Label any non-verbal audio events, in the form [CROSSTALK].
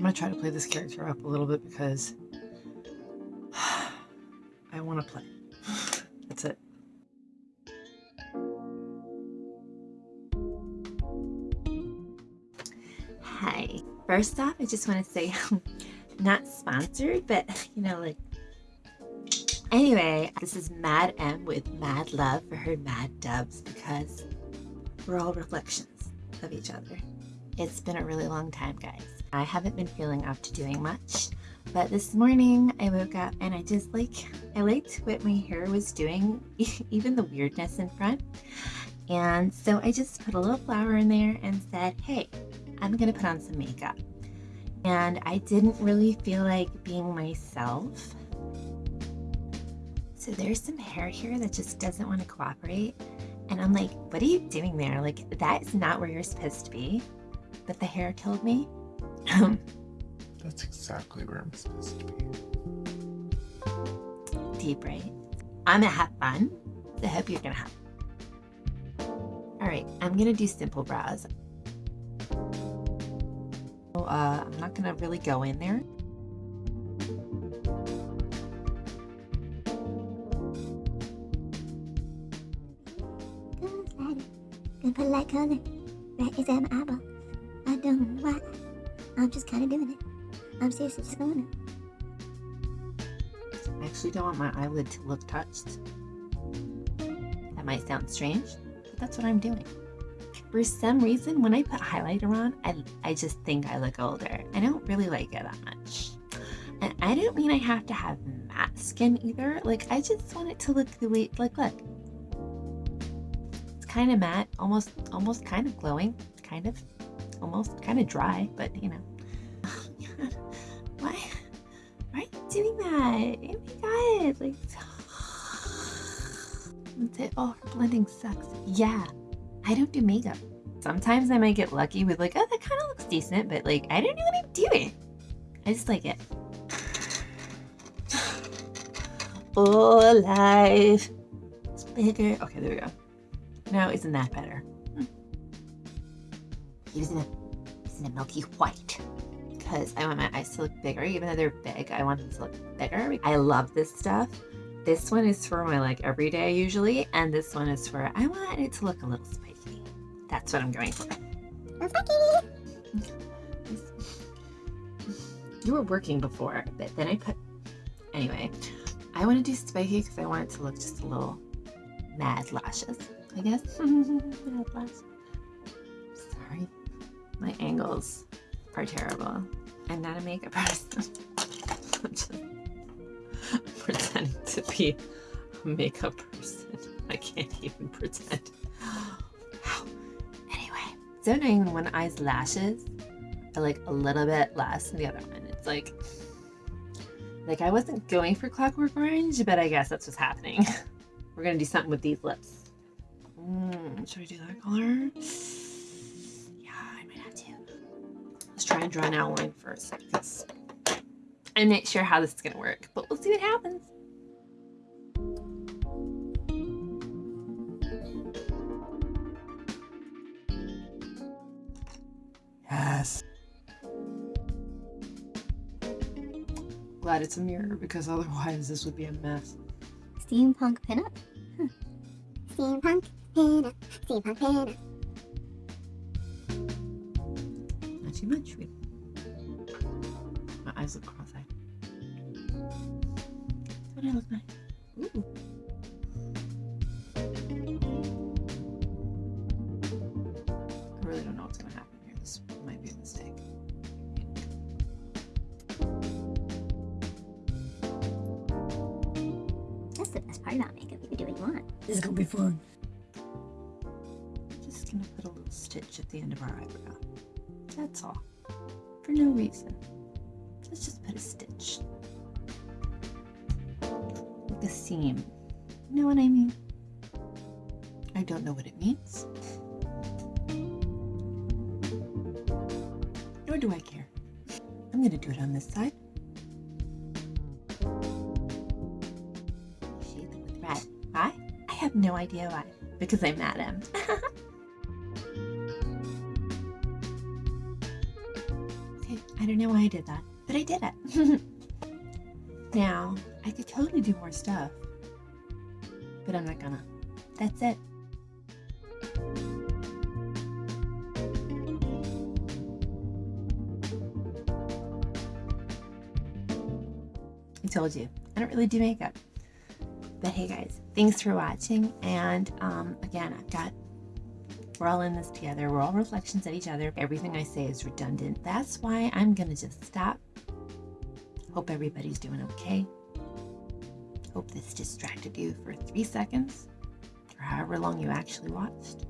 I'm gonna try to play this character up a little bit because [SIGHS] I want to play. [SIGHS] That's it. Hi. First off, I just want to say, [LAUGHS] not sponsored, but you know, like. Anyway, this is Mad M with Mad Love for her Mad Dubs because we're all reflections of each other. It's been a really long time, guys. I haven't been feeling up to doing much, but this morning I woke up and I just like, I liked what my hair was doing, [LAUGHS] even the weirdness in front. And so I just put a little flower in there and said, hey, I'm gonna put on some makeup. And I didn't really feel like being myself. So there's some hair here that just doesn't want to cooperate. And I'm like, what are you doing there? Like, that is not where you're supposed to be. But the hair told me. [LAUGHS] That's exactly where I'm supposed to be. Deep, right? I'm gonna have fun. So I hope you're gonna have. All right, I'm gonna do simple brows. Uh, I'm not gonna really go in there. Gonna put a light color right inside my. I don't know why. I'm just kind of doing it. I'm seriously just going it. I actually don't want my eyelid to look touched. That might sound strange, but that's what I'm doing. For some reason, when I put highlighter on, I, I just think I look older. I don't really like it that much. And I don't mean I have to have matte skin either. Like, I just want it to look the way, like, look. It's kind of matte, almost, almost kind of glowing, kind of, almost kind of dry, but you know. [LAUGHS] Why? Why are you doing that? Oh my god! Like, [SIGHS] it. Oh, blending sucks. Yeah, I don't do makeup. Sometimes I might get lucky with like, oh, that kind of looks decent, but like, I don't know what I'm doing. I just like it. [SIGHS] Oh, life. It's bigger. Okay, there we go. Now, isn't that better? Hmm. Using a, using a milky white because I want my eyes to look bigger. Even though they're big, I want them to look bigger. I love this stuff. This one is for my like everyday usually, and this one is for I want it to look a little spiky. That's what I'm going for. [LAUGHS] You were working before, but then I put anyway. I want to do spiky because I want it to look just a little mad lashes. I guess [LAUGHS] mad lashes. My angles are terrible. I'm not a makeup person. I'm just [LAUGHS] pretending to be a makeup person. I can't even pretend. anyway, so annoying when one eye's lashes are like a little bit less than the other one. It's like, like I wasn't going for Clockwork Orange, but I guess that's what's happening. [LAUGHS] We're gonna do something with these lips. Mm, should I do that color? Try and draw an outline first because I'm not sure how this is gonna work, but we'll see what happens. Yes. Glad it's a mirror because otherwise this would be a mess. Steampunk pinup? Huh. Steampunk pinup. Steampunk pinup. Too much. We- My eyes look cross-eyed. Don't I look nice? Ooh. I really don't know what's gonna happen here. This might be a mistake. That's the best part about makeup. You can do what you want. This is gonna be fun. I'm Just gonna put a little stitch at the end of our eyebrow. That's all. For no reason. Let's just put a stitch. Like a seam. You know what I mean? I don't know what it means. Nor do I care. I'm gonna do it on this side. Shade them with red. Why? I have no idea why. Because I'm mad at him. [LAUGHS] don't know why I did that, but I did it. [LAUGHS] now, I could totally do more stuff, but I'm not gonna. That's it. I told you, I don't really do makeup. But hey guys, thanks for watching. And um, again, I've got, we're all in this together. We're all reflections of each other. Everything I say is redundant. That's why I'm going to just stop. Hope everybody's doing okay. Hope this distracted you for three seconds or however long you actually watched.